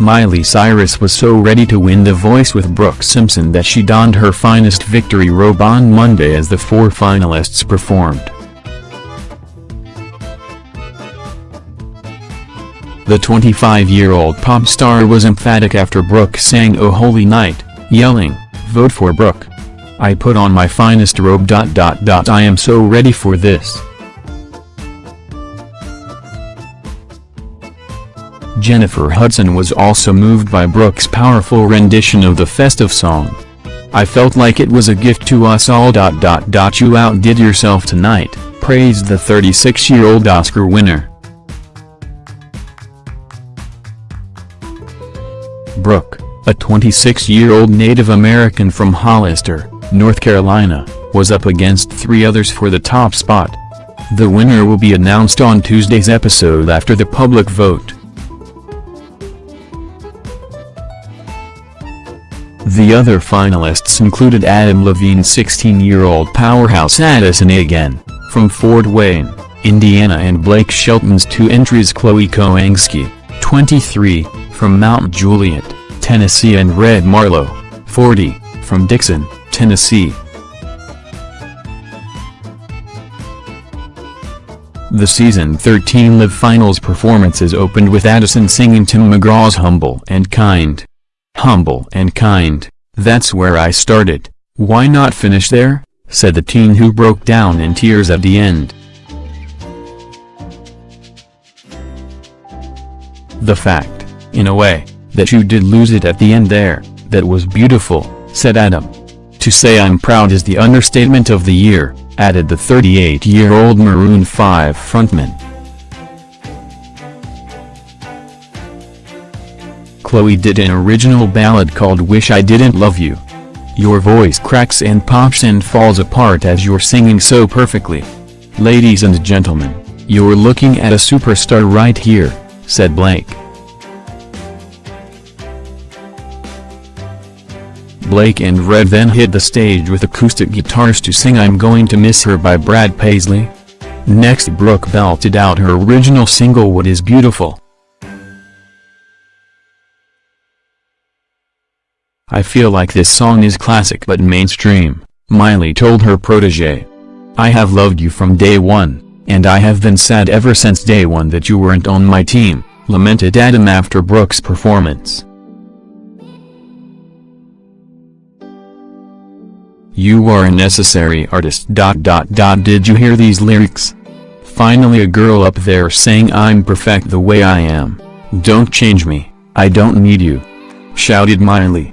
Miley Cyrus was so ready to win The Voice with Brooke Simpson that she donned her finest victory robe on Monday as the four finalists performed. The 25-year-old pop star was emphatic after Brooke sang Oh Holy Night, yelling, Vote for Brooke. I put on my finest robe. I am so ready for this. Jennifer Hudson was also moved by Brooks' powerful rendition of the festive song. I felt like it was a gift to us all. You outdid yourself tonight, praised the 36-year-old Oscar winner. Brooke, a 26-year-old Native American from Hollister, North Carolina, was up against three others for the top spot. The winner will be announced on Tuesday's episode after the public vote. The other finalists included Adam Levine's 16-year-old powerhouse Addison Agen, from Fort Wayne, Indiana and Blake Shelton's two entries Chloe Kohanski, 23, from Mount Juliet, Tennessee and Red Marlow, 40, from Dickson, Tennessee. The season 13 Live Finals performances opened with Addison singing Tim McGraw's Humble and Kind. Humble and kind, that's where I started, why not finish there, said the teen who broke down in tears at the end. The fact, in a way, that you did lose it at the end there, that was beautiful, said Adam. To say I'm proud is the understatement of the year, added the 38-year-old Maroon 5 frontman. Chloe did an original ballad called Wish I Didn't Love You. Your voice cracks and pops and falls apart as you're singing so perfectly. Ladies and gentlemen, you're looking at a superstar right here, said Blake. Blake and Red then hit the stage with acoustic guitars to sing I'm Going to Miss Her by Brad Paisley. Next Brooke belted out her original single What is Beautiful. I feel like this song is classic but mainstream, Miley told her protege. I have loved you from day one, and I have been sad ever since day one that you weren't on my team, lamented Adam after Brooke's performance. You are a necessary artist. Dot, dot, dot. Did you hear these lyrics? Finally a girl up there saying I'm perfect the way I am. Don't change me, I don't need you. Shouted Miley.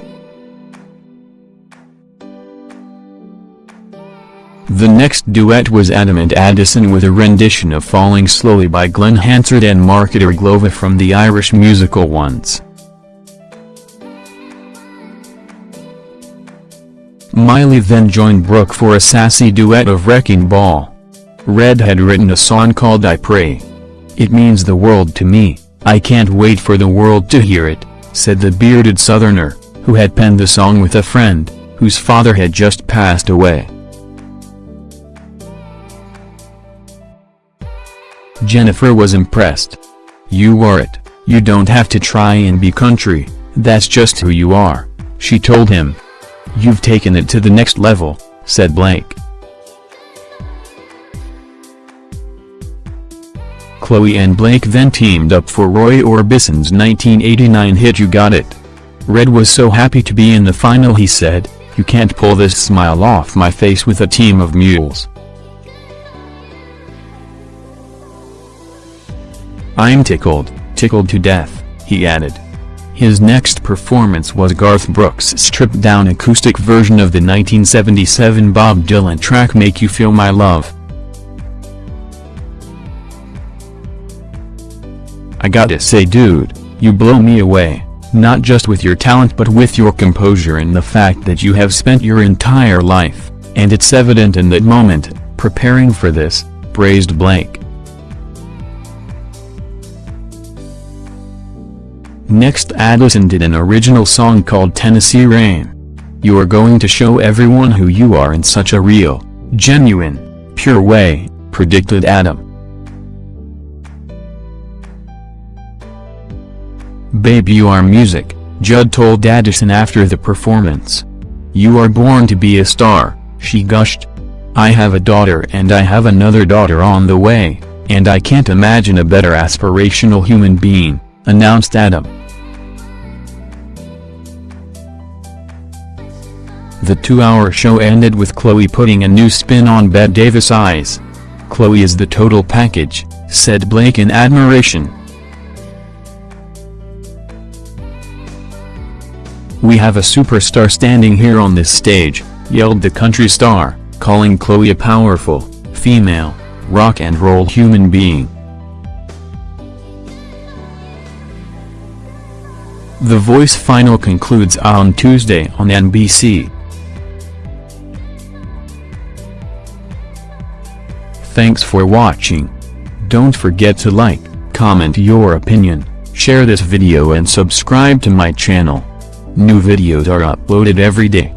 The next duet was Adam and Addison with a rendition of Falling Slowly by Glen Hansard and Markéta Irglová from the Irish musical Once. Miley then joined Brooke for a sassy duet of Wrecking Ball. Red had written a song called I Pray. It means the world to me, I can't wait for the world to hear it, said the bearded southerner, who had penned the song with a friend, whose father had just passed away. Jennifer was impressed. You are it, you don't have to try and be country, that's just who you are, she told him. You've taken it to the next level, said Blake. Chloe and Blake then teamed up for Roy Orbison's 1989 hit You Got It. Red was so happy to be in the final he said, you can't pull this smile off my face with a team of mules. I'm tickled, tickled to death, he added. His next performance was Garth Brooks' stripped-down acoustic version of the 1977 Bob Dylan track Make You Feel My Love. I gotta say dude, you blow me away, not just with your talent but with your composure and the fact that you have spent your entire life, and it's evident in that moment, preparing for this, praised Blake. Next Addison did an original song called Tennessee Rain. You are going to show everyone who you are in such a real, genuine, pure way, predicted Adam. Babe you are music, Judd told Addison after the performance. You are born to be a star, she gushed. I have a daughter and I have another daughter on the way, and I can't imagine a better aspirational human being, announced Adam. The two-hour show ended with Chloe putting a new spin on Bette Davis' eyes. Chloe is the total package, said Blake in admiration. We have a superstar standing here on this stage, yelled the country star, calling Chloe a powerful, female, rock and roll human being. The Voice final concludes on Tuesday on NBC. Thanks for watching. Don't forget to like, comment your opinion, share this video and subscribe to my channel. New videos are uploaded every day.